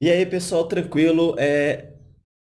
E aí, pessoal, tranquilo? É,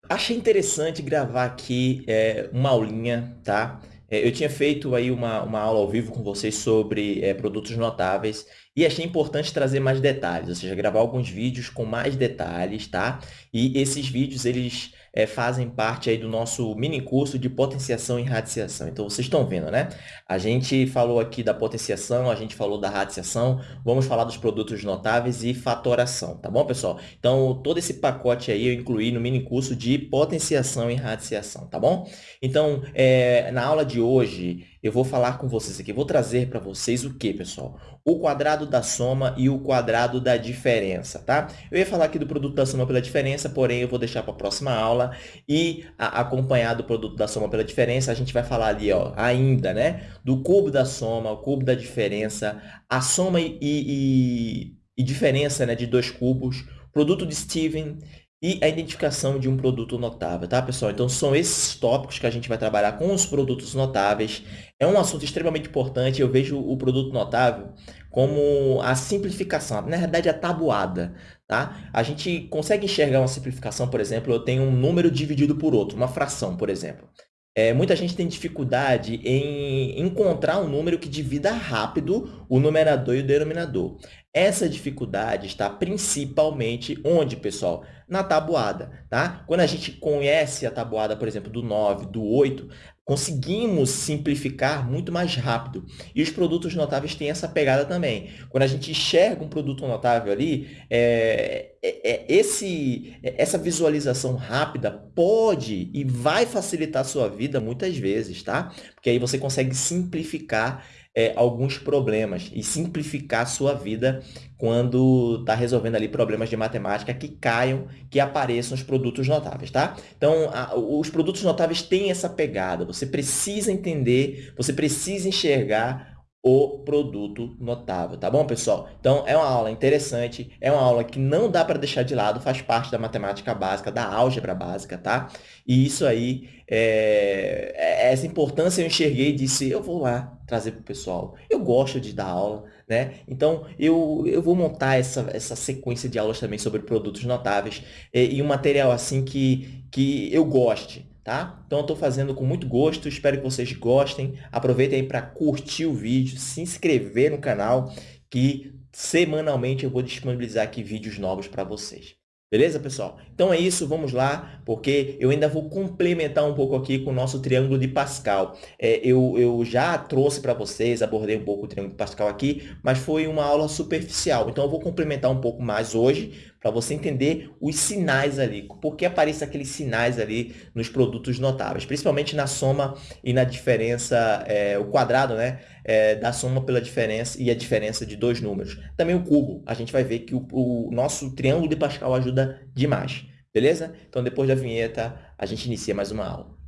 achei interessante gravar aqui é, uma aulinha, tá? É, eu tinha feito aí uma, uma aula ao vivo com vocês sobre é, produtos notáveis e achei importante trazer mais detalhes, ou seja, gravar alguns vídeos com mais detalhes, tá? E esses vídeos, eles é, fazem parte aí do nosso mini curso de potenciação e radiciação. Então, vocês estão vendo, né? A gente falou aqui da potenciação, a gente falou da radiciação, vamos falar dos produtos notáveis e fatoração, tá bom, pessoal? Então, todo esse pacote aí eu incluí no mini curso de potenciação e radiciação, tá bom? Então, é, na aula de hoje, eu vou falar com vocês aqui, vou trazer para vocês o que, pessoal? O quadrado da soma e o quadrado da diferença, tá? Eu ia falar aqui do produto da soma pela diferença, porém eu vou deixar para a próxima aula e acompanhar do produto da soma pela diferença, a gente vai falar ali, ó, ainda, né? Do cubo da soma, o cubo da diferença, a soma e, e, e diferença né, de dois cubos, produto de Steven e a identificação de um produto notável, tá, pessoal? Então, são esses tópicos que a gente vai trabalhar com os produtos notáveis. É um assunto extremamente importante. Eu vejo o produto notável como a simplificação, na verdade, a tabuada. Tá? A gente consegue enxergar uma simplificação, por exemplo, eu tenho um número dividido por outro, uma fração, por exemplo. É, muita gente tem dificuldade em encontrar um número que divida rápido o numerador e o denominador. Essa dificuldade está principalmente onde, pessoal? Na tabuada, tá? Quando a gente conhece a tabuada, por exemplo, do 9, do 8, conseguimos simplificar muito mais rápido. E os produtos notáveis têm essa pegada também. Quando a gente enxerga um produto notável ali, é, é, é esse, essa visualização rápida pode e vai facilitar a sua vida muitas vezes, tá? Porque aí você consegue simplificar é, alguns problemas e simplificar a sua vida quando está resolvendo ali problemas de matemática que caiam, que apareçam os produtos notáveis, tá? Então, a, os produtos notáveis têm essa pegada. Você precisa entender, você precisa enxergar o produto notável, tá bom, pessoal? Então, é uma aula interessante, é uma aula que não dá para deixar de lado, faz parte da matemática básica, da álgebra básica, tá? E isso aí, é... é essa importância eu enxerguei e disse, eu vou lá trazer para o pessoal. Eu gosto de dar aula, né? Então, eu, eu vou montar essa, essa sequência de aulas também sobre produtos notáveis e, e um material assim que, que eu goste, tá? Então, eu estou fazendo com muito gosto, espero que vocês gostem. Aproveitem aí para curtir o vídeo, se inscrever no canal, que semanalmente eu vou disponibilizar aqui vídeos novos para vocês. Beleza, pessoal? Então é isso, vamos lá, porque eu ainda vou complementar um pouco aqui com o nosso triângulo de Pascal. É, eu, eu já trouxe para vocês, abordei um pouco o triângulo de Pascal aqui, mas foi uma aula superficial. Então eu vou complementar um pouco mais hoje, para você entender os sinais ali, por que aparecem aqueles sinais ali nos produtos notáveis, principalmente na soma e na diferença, é, o quadrado né, é, da soma pela diferença e a diferença de dois números. Também o cubo, a gente vai ver que o, o nosso triângulo de Pascal ajuda demais, beleza? Então, depois da vinheta, a gente inicia mais uma aula.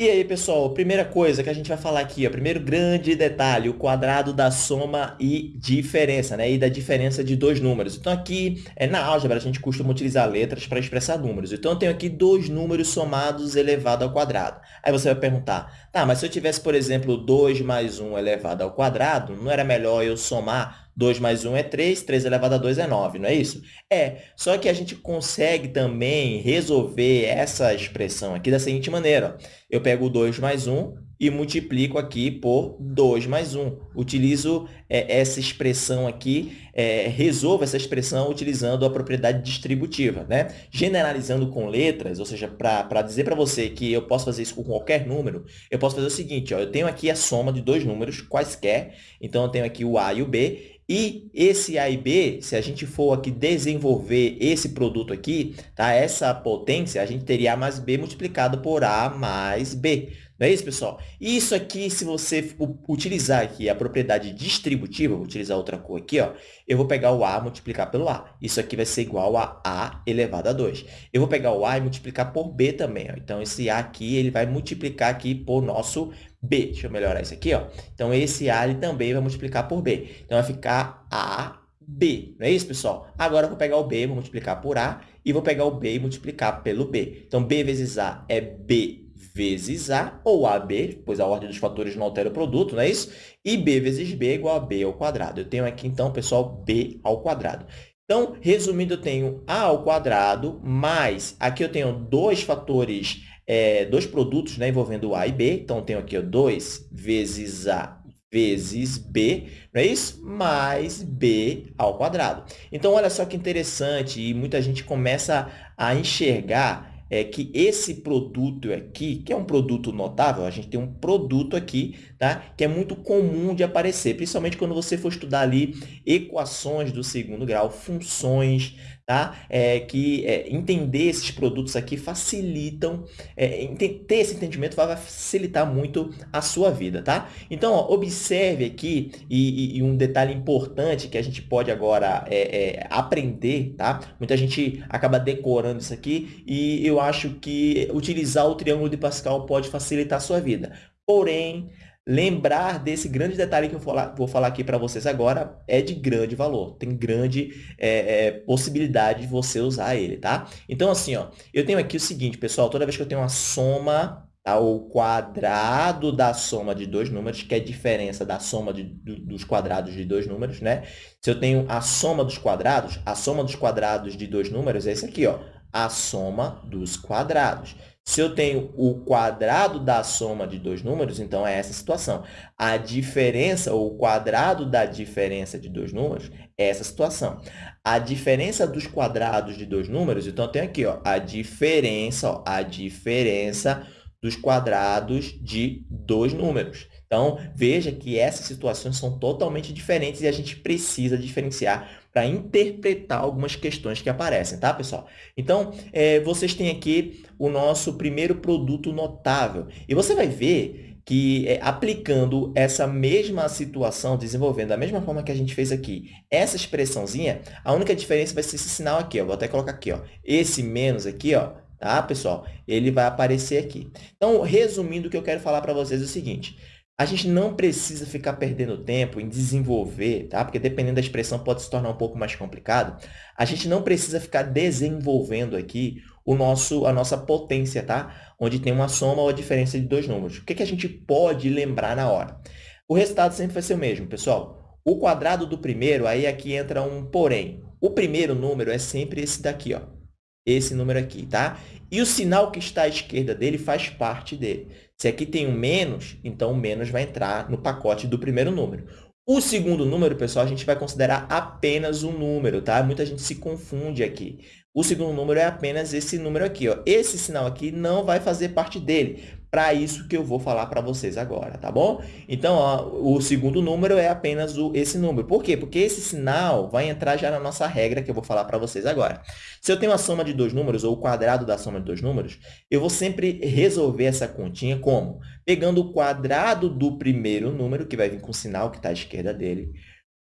E aí, pessoal, primeira coisa que a gente vai falar aqui, o primeiro grande detalhe, o quadrado da soma e diferença, né? E da diferença de dois números. Então, aqui, é, na álgebra, a gente costuma utilizar letras para expressar números. Então, eu tenho aqui dois números somados elevado ao quadrado. Aí você vai perguntar, tá, mas se eu tivesse, por exemplo, 2 mais 1 elevado ao quadrado, não era melhor eu somar 2 mais 1 é 3, 3 elevado a 2 é 9, não é isso? É, só que a gente consegue também resolver essa expressão aqui da seguinte maneira. Ó. Eu pego o 2 mais 1 e multiplico aqui por 2 mais 1. Utilizo é, essa expressão aqui, é, resolvo essa expressão utilizando a propriedade distributiva. Né? Generalizando com letras, ou seja, para dizer para você que eu posso fazer isso com qualquer número, eu posso fazer o seguinte, ó, eu tenho aqui a soma de dois números quaisquer, então eu tenho aqui o A e o B, e esse A e B, se a gente for aqui desenvolver esse produto aqui, tá? essa potência, a gente teria A mais B multiplicado por A mais B. Não é isso, pessoal? Isso aqui, se você utilizar aqui a propriedade distributiva, vou utilizar outra cor aqui, ó, eu vou pegar o A e multiplicar pelo A. Isso aqui vai ser igual a A elevado a 2. Eu vou pegar o A e multiplicar por B também. Ó. Então, esse A aqui, ele vai multiplicar aqui por nosso B. Deixa eu melhorar isso aqui. Ó. Então, esse A ele também vai multiplicar por B. Então, vai ficar A B. Não é isso, pessoal? Agora, eu vou pegar o B, vou multiplicar por A, e vou pegar o B e multiplicar pelo B. Então, B vezes A é B vezes A, ou AB, pois a ordem dos fatores não altera o produto, não é isso? E B vezes B igual a B ao quadrado. Eu tenho aqui, então, pessoal, B ao quadrado. Então, resumindo, eu tenho A ao quadrado, mais, aqui eu tenho dois fatores, é, dois produtos né, envolvendo A e B. Então, eu tenho aqui ó, 2 vezes A vezes b, não é isso? Mais b ao quadrado. Então, olha só que interessante, e muita gente começa a enxergar é que esse produto aqui, que é um produto notável, a gente tem um produto aqui, tá? que é muito comum de aparecer, principalmente quando você for estudar ali equações do segundo grau, funções, tá? É, que é, entender esses produtos aqui facilitam, é, ter esse entendimento vai facilitar muito a sua vida, tá? Então, ó, observe aqui, e, e, um detalhe importante que a gente pode agora é, é, aprender, tá? Muita gente acaba decorando isso aqui e eu acho que utilizar o triângulo de Pascal pode facilitar a sua vida. Porém, lembrar desse grande detalhe que eu vou falar aqui para vocês agora é de grande valor, tem grande é, é, possibilidade de você usar ele, tá? Então, assim, ó, eu tenho aqui o seguinte, pessoal, toda vez que eu tenho uma soma tá, quadrado da soma de dois números, que é a diferença da soma de, dos quadrados de dois números, né? Se eu tenho a soma dos quadrados, a soma dos quadrados de dois números é esse aqui, ó, a soma dos quadrados. Se eu tenho o quadrado da soma de dois números, então é essa situação. A diferença, ou o quadrado da diferença de dois números, é essa situação. A diferença dos quadrados de dois números, então eu tenho aqui ó, a diferença, ó, a diferença dos quadrados de dois números. Então, veja que essas situações são totalmente diferentes e a gente precisa diferenciar para interpretar algumas questões que aparecem, tá, pessoal? Então, é, vocês têm aqui o nosso primeiro produto notável. E você vai ver que é, aplicando essa mesma situação, desenvolvendo da mesma forma que a gente fez aqui, essa expressãozinha, a única diferença vai ser esse sinal aqui, ó. Vou até colocar aqui, ó. Esse menos aqui, ó, tá, pessoal? Ele vai aparecer aqui. Então, resumindo, o que eu quero falar para vocês é o seguinte. A gente não precisa ficar perdendo tempo em desenvolver, tá? Porque dependendo da expressão pode se tornar um pouco mais complicado. A gente não precisa ficar desenvolvendo aqui o nosso, a nossa potência, tá? Onde tem uma soma ou a diferença de dois números. O que, que a gente pode lembrar na hora? O resultado sempre vai ser o mesmo, pessoal. O quadrado do primeiro, aí aqui entra um porém. O primeiro número é sempre esse daqui, ó. Esse número aqui, tá? E o sinal que está à esquerda dele faz parte dele. Se aqui tem um menos, então o menos vai entrar no pacote do primeiro número. O segundo número, pessoal, a gente vai considerar apenas um número, tá? Muita gente se confunde aqui. O segundo número é apenas esse número aqui. Ó. Esse sinal aqui não vai fazer parte dele. Para isso que eu vou falar para vocês agora, tá bom? Então, ó, o segundo número é apenas o, esse número. Por quê? Porque esse sinal vai entrar já na nossa regra que eu vou falar para vocês agora. Se eu tenho a soma de dois números, ou o quadrado da soma de dois números, eu vou sempre resolver essa continha como? Pegando o quadrado do primeiro número, que vai vir com o sinal que está à esquerda dele,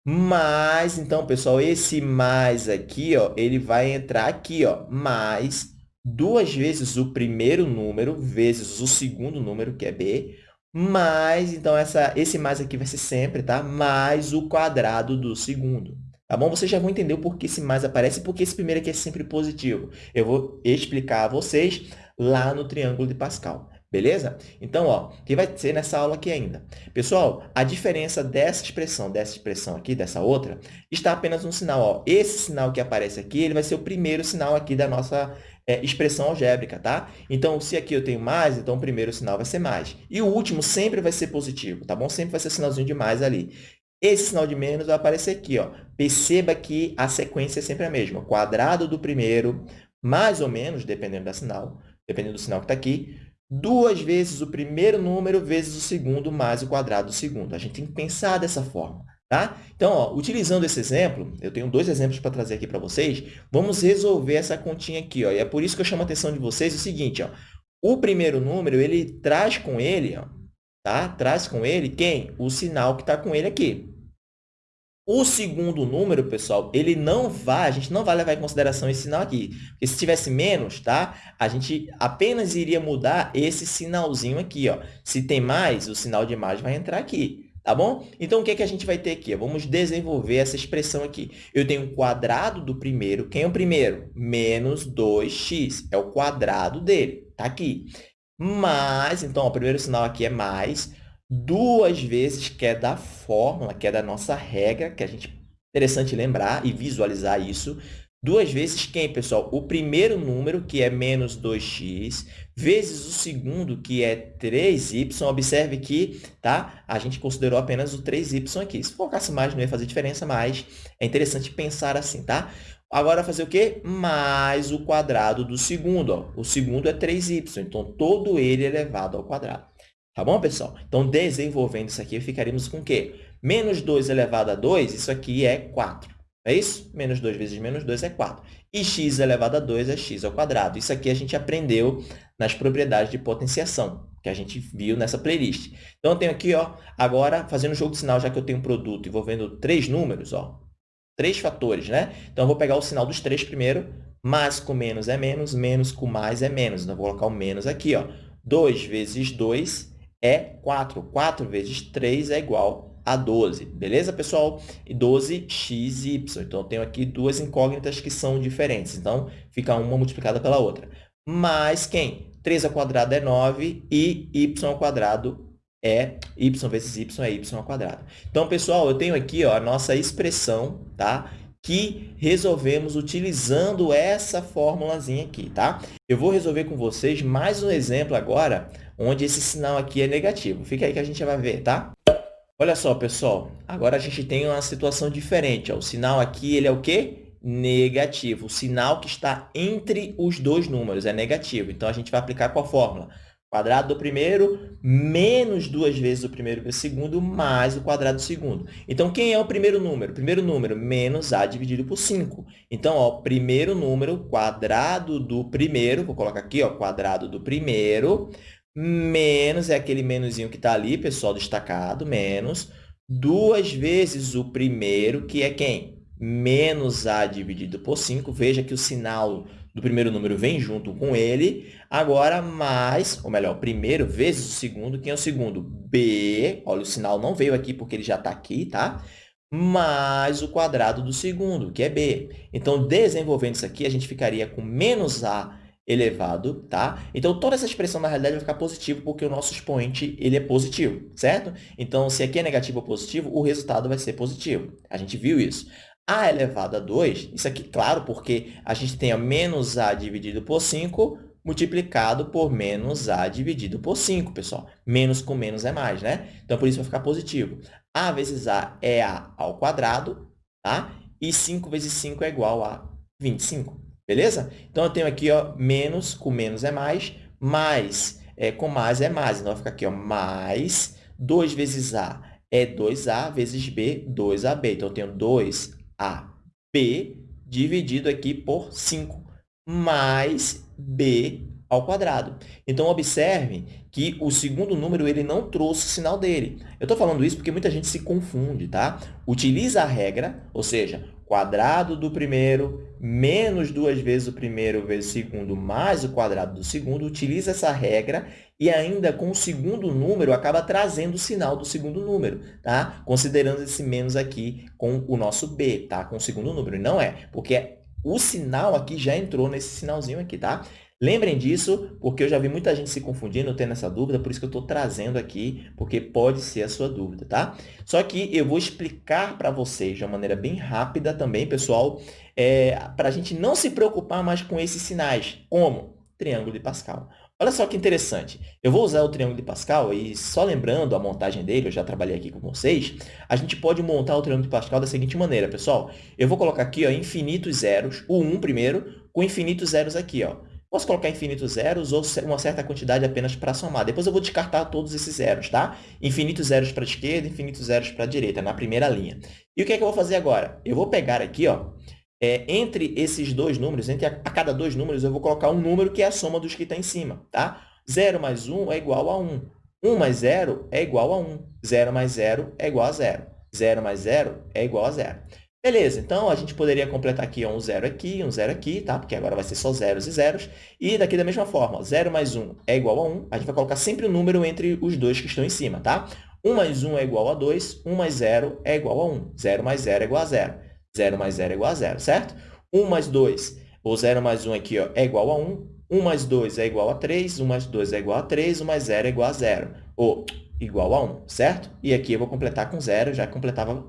mais, então, pessoal, esse mais aqui, ó, ele vai entrar aqui, ó, mais duas vezes o primeiro número vezes o segundo número, que é b, mais, então, essa, esse mais aqui vai ser sempre, tá? Mais o quadrado do segundo. Tá bom? Vocês já vão entender o porquê esse mais aparece porque esse primeiro aqui é sempre positivo. Eu vou explicar a vocês lá no triângulo de Pascal. Beleza? Então, ó, que vai ser nessa aula aqui ainda. Pessoal, a diferença dessa expressão, dessa expressão aqui, dessa outra, está apenas um sinal. Ó. Esse sinal que aparece aqui, ele vai ser o primeiro sinal aqui da nossa é, expressão algébrica, tá? Então, se aqui eu tenho mais, então o primeiro sinal vai ser mais. E o último sempre vai ser positivo, tá bom? Sempre vai ser sinalzinho de mais ali. Esse sinal de menos vai aparecer aqui, ó. Perceba que a sequência é sempre a mesma. Quadrado do primeiro, mais ou menos, dependendo da sinal, dependendo do sinal que está aqui, duas vezes o primeiro número vezes o segundo mais o quadrado do segundo. A gente tem que pensar dessa forma. Tá? Então, ó, utilizando esse exemplo, eu tenho dois exemplos para trazer aqui para vocês, vamos resolver essa continha aqui. Ó, e é por isso que eu chamo a atenção de vocês o seguinte, ó, o primeiro número, ele traz com ele, ó, tá? traz com ele quem? O sinal que está com ele aqui. O segundo número, pessoal, ele não vai, a gente não vai levar em consideração esse sinal aqui. Porque se tivesse menos, tá? A gente apenas iria mudar esse sinalzinho aqui, ó. Se tem mais, o sinal de mais vai entrar aqui, tá bom? Então, o que, é que a gente vai ter aqui? Vamos desenvolver essa expressão aqui. Eu tenho o quadrado do primeiro. Quem é o primeiro? Menos 2x. É o quadrado dele. Tá aqui. mais, então, ó, o primeiro sinal aqui é mais, duas vezes, que é da fórmula, que é da nossa regra, que a gente interessante lembrar e visualizar isso, duas vezes quem, pessoal? O primeiro número, que é menos 2x, vezes o segundo, que é 3y. Observe que tá? a gente considerou apenas o 3y aqui. Se colocasse mais, não ia fazer diferença, mas é interessante pensar assim, tá? Agora, fazer o quê? Mais o quadrado do segundo. Ó. O segundo é 3y, então todo ele é elevado ao quadrado. Tá bom, pessoal? Então, desenvolvendo isso aqui, ficaríamos com o quê? Menos 2 elevado a 2, isso aqui é 4. É isso? Menos 2 vezes menos 2 é 4. E x elevado a 2 é x ao quadrado. Isso aqui a gente aprendeu nas propriedades de potenciação, que a gente viu nessa playlist. Então, eu tenho aqui, ó, agora, fazendo jogo de sinal, já que eu tenho um produto envolvendo três números, ó, três fatores, né? Então, eu vou pegar o sinal dos três primeiro, mais com menos é menos, menos com mais é menos. Então, eu vou colocar o menos aqui, ó. 2 vezes 2 é 4. 4 vezes 3 é igual a 12. Beleza, pessoal? E 12xy. Então, eu tenho aqui duas incógnitas que são diferentes. Então, fica uma multiplicada pela outra. Mais quem? 3 ao quadrado é 9 e y ao quadrado é y vezes y é y ao quadrado. Então, pessoal, eu tenho aqui ó, a nossa expressão, tá? que resolvemos utilizando essa formulazinha aqui, tá? Eu vou resolver com vocês mais um exemplo agora, onde esse sinal aqui é negativo. Fica aí que a gente vai ver, tá? Olha só, pessoal, agora a gente tem uma situação diferente. O sinal aqui ele é o quê? Negativo. O sinal que está entre os dois números é negativo. Então, a gente vai aplicar qual fórmula? quadrado do primeiro menos duas vezes o primeiro vezes o segundo mais o quadrado do segundo. Então, quem é o primeiro número? Primeiro número, menos a dividido por 5. Então, ó, primeiro número, quadrado do primeiro, vou colocar aqui, ó, quadrado do primeiro, menos, é aquele menuzinho que está ali, pessoal, destacado, menos, duas vezes o primeiro, que é quem? Menos a dividido por 5. Veja que o sinal do primeiro número vem junto com ele. Agora, mais, ou melhor, primeiro vezes o segundo. Quem é o segundo? B. Olha, o sinal não veio aqui porque ele já está aqui, tá? Mais o quadrado do segundo, que é B. Então, desenvolvendo isso aqui, a gente ficaria com menos A elevado, tá? Então, toda essa expressão, na realidade, vai ficar positivo porque o nosso expoente ele é positivo, certo? Então, se aqui é negativo ou positivo, o resultado vai ser positivo. A gente viu isso. A elevado a 2, isso aqui, claro, porque a gente tem a menos A dividido por 5 multiplicado por menos A dividido por 5, pessoal. Menos com menos é mais, né? Então, por isso vai ficar positivo. A vezes A é A ao quadrado, tá? E 5 vezes 5 é igual a 25, beleza? Então, eu tenho aqui, ó, menos com menos é mais, mais é, com mais é mais. Então, vai ficar aqui, ó, mais 2 vezes A é 2A vezes B, 2AB. Então, eu tenho 2 AB dividido aqui por 5, mais B ao quadrado. Então, observe que o segundo número ele não trouxe o sinal dele. Eu estou falando isso porque muita gente se confunde, tá? Utiliza a regra, ou seja, quadrado do primeiro menos duas vezes o primeiro vezes o segundo mais o quadrado do segundo, utiliza essa regra e ainda com o segundo número acaba trazendo o sinal do segundo número, tá? Considerando esse menos aqui com o nosso b, tá? Com o segundo número. Não é, porque o sinal aqui já entrou nesse sinalzinho aqui, tá? Lembrem disso, porque eu já vi muita gente se confundindo, tendo essa dúvida, por isso que eu estou trazendo aqui, porque pode ser a sua dúvida, tá? Só que eu vou explicar para vocês de uma maneira bem rápida também, pessoal, é, para a gente não se preocupar mais com esses sinais. Como? Triângulo de Pascal. Olha só que interessante. Eu vou usar o triângulo de Pascal e só lembrando a montagem dele, eu já trabalhei aqui com vocês, a gente pode montar o triângulo de Pascal da seguinte maneira, pessoal. Eu vou colocar aqui ó, infinitos zeros, o 1 primeiro, com infinitos zeros aqui. Ó. Posso colocar infinitos zeros ou uma certa quantidade apenas para somar. Depois eu vou descartar todos esses zeros, tá? Infinitos zeros para a esquerda, infinitos zeros para a direita, na primeira linha. E o que é que eu vou fazer agora? Eu vou pegar aqui, ó, é, entre esses dois números, entre a, a, cada dois números, eu vou colocar um número que é a soma dos que está em cima, tá? 0 mais 1 é igual a 1. 1 mais 0 é igual a 1. 0 mais 0 é igual a 0. 0 mais 0 é igual a 0. Beleza, então a gente poderia completar aqui um zero aqui, um zero aqui, tá? Porque agora vai ser só zeros e zeros. E daqui da mesma forma, 0 mais 1 é igual a 1. A gente vai colocar sempre o um número entre os dois que estão em cima, tá? 1 mais 1 é igual a 2, 1 mais 0 é igual a 1. 0 mais 0 é igual a 0. 0 mais 0 é igual a 0, certo? 1 mais 2, ou 0 mais 1 aqui ó, é igual a 1. 1 mais 2 é igual a 3, 1 mais 2 é igual a 3, 1 mais 0 é igual a 0, ou igual a 1, certo? E aqui eu vou completar com 0, já completava,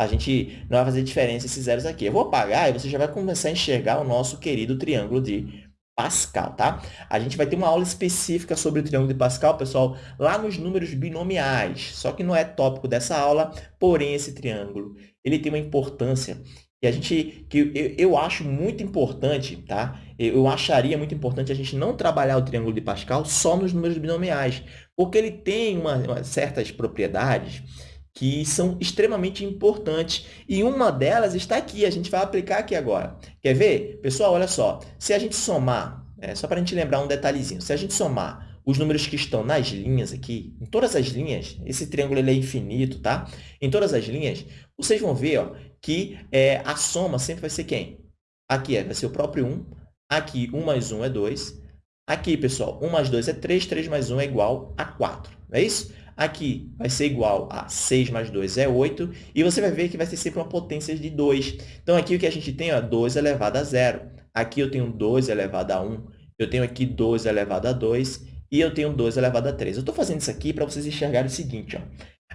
a gente não vai fazer diferença esses zeros aqui. Eu vou apagar e você já vai começar a enxergar o nosso querido triângulo de Pascal, tá? A gente vai ter uma aula específica sobre o triângulo de Pascal, pessoal, lá nos números binomiais. Só que não é tópico dessa aula, porém esse triângulo, ele tem uma importância que a gente que eu, eu acho muito importante, tá? Eu acharia muito importante a gente não trabalhar o triângulo de Pascal só nos números binomiais, porque ele tem uma, uma certas propriedades que são extremamente importantes. E uma delas está aqui, a gente vai aplicar aqui agora. Quer ver? Pessoal, olha só. Se a gente somar, é, só para a gente lembrar um detalhezinho, se a gente somar os números que estão nas linhas aqui, em todas as linhas, esse triângulo é infinito, tá? Em todas as linhas, vocês vão ver ó, que é, a soma sempre vai ser quem? Aqui é, vai ser o próprio 1, aqui 1 mais 1 é 2, aqui, pessoal, 1 mais 2 é 3, 3 mais 1 é igual a 4, não é isso? Aqui vai ser igual a 6 mais 2 é 8, e você vai ver que vai ser sempre uma potência de 2. Então, aqui o que a gente tem é 2 elevado a 0. Aqui eu tenho 2 elevado a 1, eu tenho aqui 2 elevado a 2, e eu tenho 2 elevado a 3. Eu estou fazendo isso aqui para vocês enxergarem o seguinte. Ó.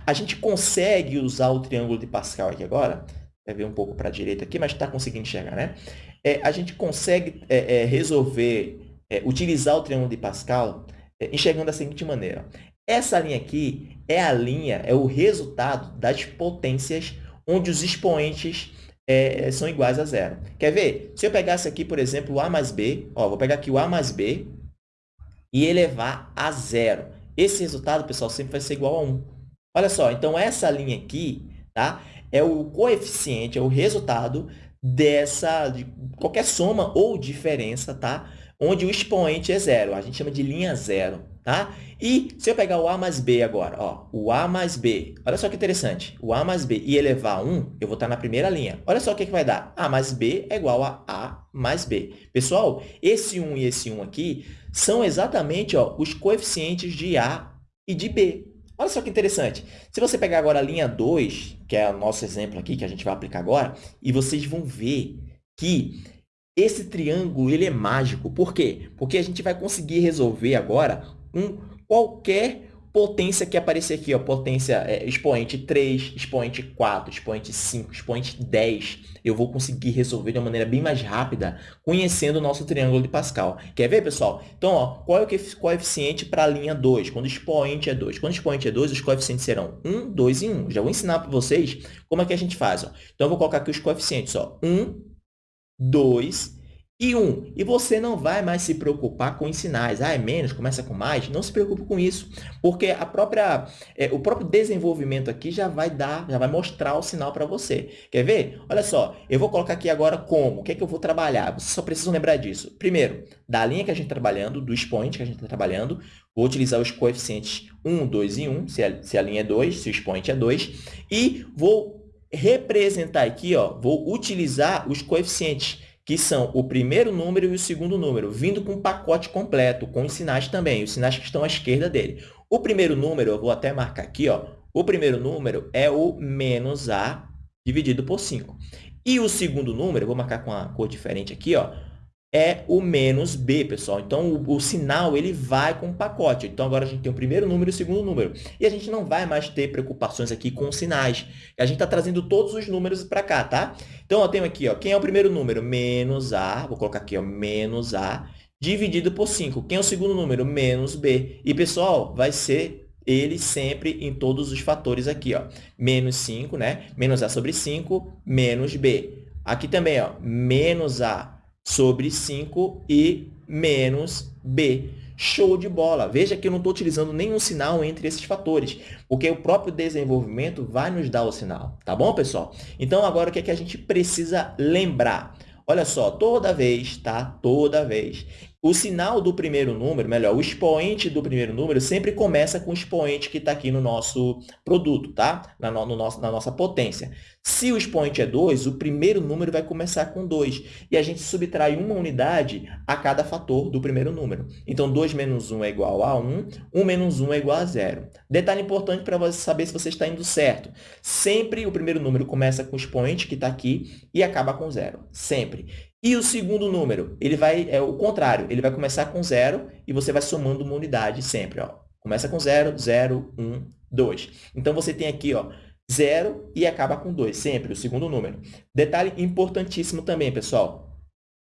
A gente consegue usar o triângulo de Pascal aqui agora, vai ver um pouco para a direita aqui, mas está conseguindo enxergar, né? É, a gente consegue é, é, resolver, é, utilizar o triângulo de Pascal é, enxergando da seguinte maneira. Essa linha aqui é a linha, é o resultado das potências onde os expoentes é, são iguais a zero. Quer ver? Se eu pegasse aqui, por exemplo, o a mais b, ó, vou pegar aqui o a mais b e elevar a zero. Esse resultado, pessoal, sempre vai ser igual a 1. Olha só, então essa linha aqui tá, é o coeficiente, é o resultado dessa, de qualquer soma ou diferença, tá? Onde o expoente é zero. A gente chama de linha zero. Tá? E se eu pegar o a mais b agora, ó, o a mais b, olha só que interessante, o a mais b e elevar a 1, eu vou estar na primeira linha. Olha só o que, que vai dar. a mais b é igual a a mais b. Pessoal, esse 1 e esse 1 aqui são exatamente ó, os coeficientes de a e de b. Olha só que interessante. Se você pegar agora a linha 2, que é o nosso exemplo aqui, que a gente vai aplicar agora, e vocês vão ver que esse triângulo ele é mágico. Por quê? Porque a gente vai conseguir resolver agora um, qualquer potência que aparecer aqui, ó, potência é, expoente 3, expoente 4, expoente 5, expoente 10, eu vou conseguir resolver de uma maneira bem mais rápida, conhecendo o nosso triângulo de Pascal. Quer ver, pessoal? Então, ó, qual é o coeficiente para a linha 2, quando expoente é 2? Quando expoente é 2, os coeficientes serão 1, 2 e 1. Já vou ensinar para vocês como é que a gente faz. Ó. Então, eu vou colocar aqui os coeficientes. Ó. 1, 2 e 1. E você não vai mais se preocupar com os sinais. Ah, é menos, começa com mais. Não se preocupe com isso, porque a própria, é, o próprio desenvolvimento aqui já vai dar, já vai mostrar o sinal para você. Quer ver? Olha só, eu vou colocar aqui agora como. O que é que eu vou trabalhar? Vocês só precisam lembrar disso. Primeiro, da linha que a gente está trabalhando, do expoente que a gente está trabalhando, vou utilizar os coeficientes 1, 2 e 1, se a, se a linha é 2, se o expoente é 2, e vou representar aqui, ó, vou utilizar os coeficientes que são o primeiro número e o segundo número, vindo com um pacote completo, com os sinais também, os sinais que estão à esquerda dele. O primeiro número, eu vou até marcar aqui, ó, o primeiro número é o menos A dividido por 5. E o segundo número, vou marcar com uma cor diferente aqui, ó, é o menos b, pessoal. Então, o, o, sinal ele vai com o pacote. Então, agora a gente tem o primeiro número e o segundo número. E a gente não vai mais ter preocupações aqui com sinais. A gente está trazendo todos os números para cá, tá? Então, eu tenho aqui, ó, quem é o primeiro número? Menos a, vou colocar aqui, ó, menos a, dividido por 5. Quem é o segundo número? Menos b. E, pessoal, vai ser ele sempre em todos os fatores aqui, ó. Menos 5, né? Menos a sobre 5, menos b. Aqui também, ó, menos a sobre 5 e menos b. Show de bola! Veja que eu não estou utilizando nenhum sinal entre esses fatores, porque o próprio desenvolvimento vai nos dar o sinal. Tá bom, pessoal? Então, agora o que, é que a gente precisa lembrar? Olha só, toda vez, tá? Toda vez o sinal do primeiro número, melhor, o expoente do primeiro número sempre começa com o expoente que está aqui no nosso produto, tá? Na, no, no nosso, na nossa potência. Se o expoente é 2, o primeiro número vai começar com 2. E a gente subtrai uma unidade a cada fator do primeiro número. Então, 2 menos 1 é igual a 1, 1 menos 1 é igual a 0. Detalhe importante para você saber se você está indo certo. Sempre o primeiro número começa com o expoente que está aqui e acaba com 0. Sempre. E o segundo número, ele vai, é o contrário, ele vai começar com zero e você vai somando uma unidade sempre, ó. Começa com zero, zero, um, dois. Então, você tem aqui, ó, zero e acaba com dois, sempre, o segundo número. Detalhe importantíssimo também, pessoal.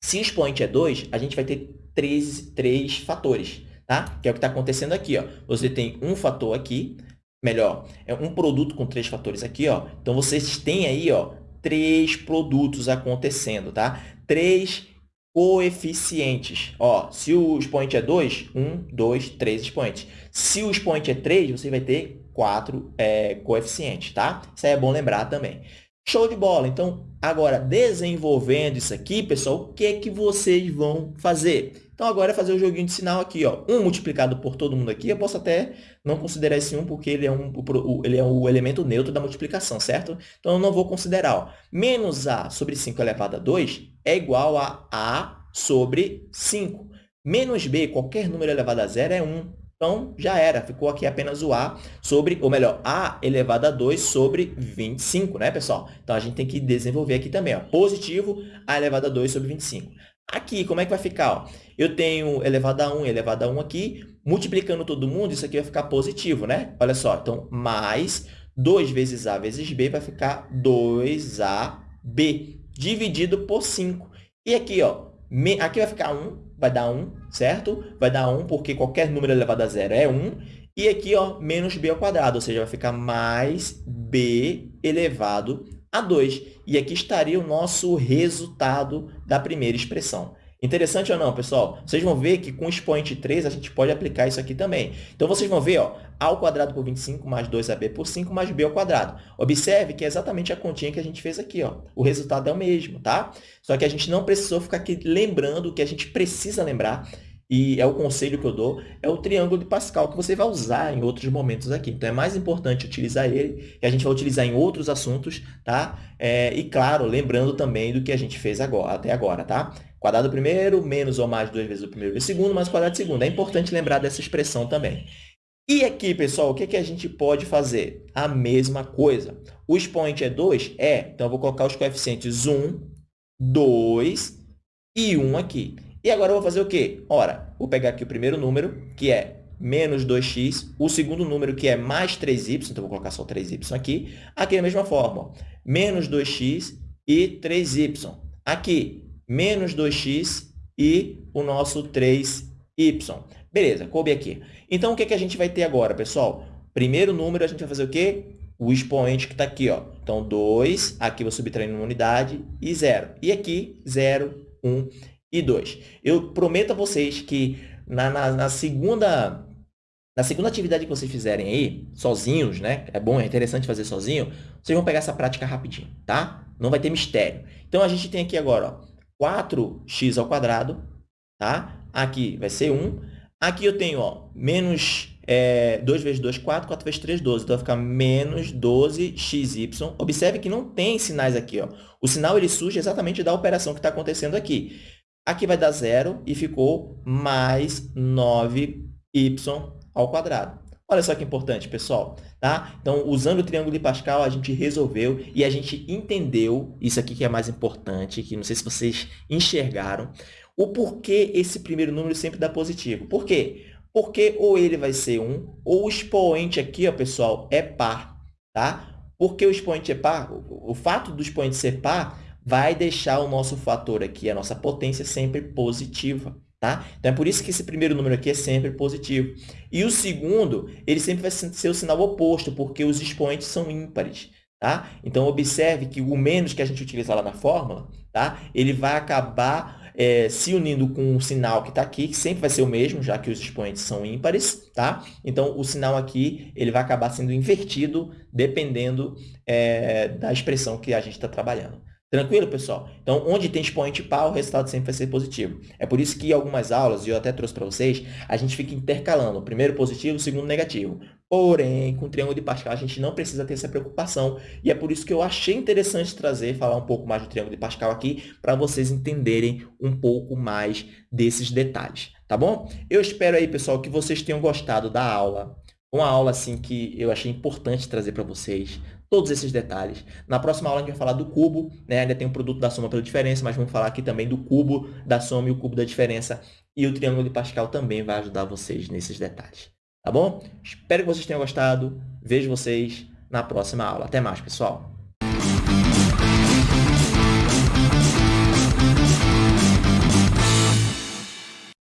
Se o expoente é 2, a gente vai ter três, três fatores, tá? Que é o que está acontecendo aqui, ó. Você tem um fator aqui, melhor, é um produto com três fatores aqui, ó. Então, vocês têm aí, ó, três produtos acontecendo, tá? Três coeficientes. Ó, se o expoente é 2, 1, 2, 3 expoentes. Se o expoente é 3, você vai ter quatro é, coeficientes, tá? Isso aí é bom lembrar também. Show de bola! Então, agora, desenvolvendo isso aqui, pessoal, o que é que vocês vão fazer? Então, agora é fazer o joguinho de sinal aqui, ó. 1 multiplicado por todo mundo aqui, eu posso até não considerar esse 1 porque ele é, um, ele é o elemento neutro da multiplicação, certo? Então, eu não vou considerar, ó. Menos A sobre 5 elevado a 2 é igual a A sobre 5. Menos B, qualquer número elevado a zero, é 1. Então, já era. Ficou aqui apenas o A sobre, ou melhor, A elevado a 2 sobre 25, né, pessoal? Então, a gente tem que desenvolver aqui também, ó. Positivo, A elevado a 2 sobre 25. Aqui, como é que vai ficar? Ó? Eu tenho elevado a 1 e elevado a 1 aqui. Multiplicando todo mundo, isso aqui vai ficar positivo, né? Olha só, então, mais 2 vezes A vezes B vai ficar 2AB, dividido por 5. E aqui, ó, aqui vai ficar 1, vai dar 1, certo? Vai dar 1, porque qualquer número elevado a zero é 1. E aqui, ó, menos b ao quadrado, ou seja, vai ficar mais b elevado a 2. E aqui estaria o nosso resultado da primeira expressão. Interessante ou não, pessoal? Vocês vão ver que com o expoente 3 a gente pode aplicar isso aqui também. Então, vocês vão ver, ó, a ao quadrado por 25 mais 2ab por 5 mais b ao quadrado. Observe que é exatamente a continha que a gente fez aqui. Ó. O resultado é o mesmo, tá? Só que a gente não precisou ficar aqui lembrando o que a gente precisa lembrar, e é o conselho que eu dou, é o triângulo de Pascal, que você vai usar em outros momentos aqui. Então, é mais importante utilizar ele, e a gente vai utilizar em outros assuntos, tá? É, e, claro, lembrando também do que a gente fez agora, até agora, tá? Quadrado primeiro, menos ou mais duas vezes o primeiro vezes o segundo, mais quadrado segundo. É importante lembrar dessa expressão também. E aqui, pessoal, o que, que a gente pode fazer? A mesma coisa. O expoente é 2? É. Então, eu vou colocar os coeficientes 1, 2 e 1 aqui. E agora eu vou fazer o quê? Ora, vou pegar aqui o primeiro número, que é menos 2x, o segundo número, que é mais 3y, então vou colocar só 3y aqui. Aqui da mesma forma, menos 2x e 3y. Aqui, menos 2x e o nosso 3y. Beleza, coube aqui. Então, o que, que a gente vai ter agora, pessoal? Primeiro número, a gente vai fazer o quê? O expoente que está aqui. Ó. Então, 2, aqui vou subtrair uma unidade, e 0. E aqui, 0, 1 e 2. Eu prometo a vocês que na, na, na, segunda... Na segunda atividade que vocês fizerem aí, sozinhos, né? É bom, é interessante fazer sozinho. Vocês vão pegar essa prática rapidinho, tá? Não vai ter mistério. Então, a gente tem aqui agora, ó, 4x ao quadrado, tá? Aqui vai ser 1. Aqui eu tenho, ó, menos é, 2 vezes 2, 4, 4 vezes 3, 12. Então, vai ficar menos 12xy. Observe que não tem sinais aqui. Ó. O sinal ele surge exatamente da operação que está acontecendo aqui. Aqui vai dar zero e ficou mais 9y ao quadrado. Olha só que importante, pessoal. Tá? Então, usando o triângulo de Pascal, a gente resolveu e a gente entendeu, isso aqui que é mais importante, que não sei se vocês enxergaram, o porquê esse primeiro número sempre dá positivo. Por quê? Porque ou ele vai ser 1, ou o expoente aqui, ó, pessoal, é par. Tá? Porque o expoente é par, o fato do expoente ser par vai deixar o nosso fator aqui, a nossa potência, sempre positiva. Tá? Então, é por isso que esse primeiro número aqui é sempre positivo. E o segundo, ele sempre vai ser o sinal oposto, porque os expoentes são ímpares. Tá? Então, observe que o menos que a gente utiliza lá na fórmula, tá? ele vai acabar é, se unindo com o sinal que está aqui, que sempre vai ser o mesmo, já que os expoentes são ímpares. Tá? Então, o sinal aqui ele vai acabar sendo invertido, dependendo é, da expressão que a gente está trabalhando. Tranquilo, pessoal? Então, onde tem expoente par, o resultado sempre vai ser positivo. É por isso que algumas aulas, e eu até trouxe para vocês, a gente fica intercalando o primeiro positivo, o segundo negativo. Porém, com o triângulo de Pascal, a gente não precisa ter essa preocupação. E é por isso que eu achei interessante trazer, falar um pouco mais do triângulo de Pascal aqui, para vocês entenderem um pouco mais desses detalhes. Tá bom? Eu espero aí, pessoal, que vocês tenham gostado da aula. Uma aula assim que eu achei importante trazer para vocês, todos esses detalhes. Na próxima aula a gente vai falar do cubo, né? ainda tem o produto da soma pela diferença, mas vamos falar aqui também do cubo da soma e o cubo da diferença. E o triângulo de Pascal também vai ajudar vocês nesses detalhes. Tá bom? Espero que vocês tenham gostado. Vejo vocês na próxima aula. Até mais, pessoal!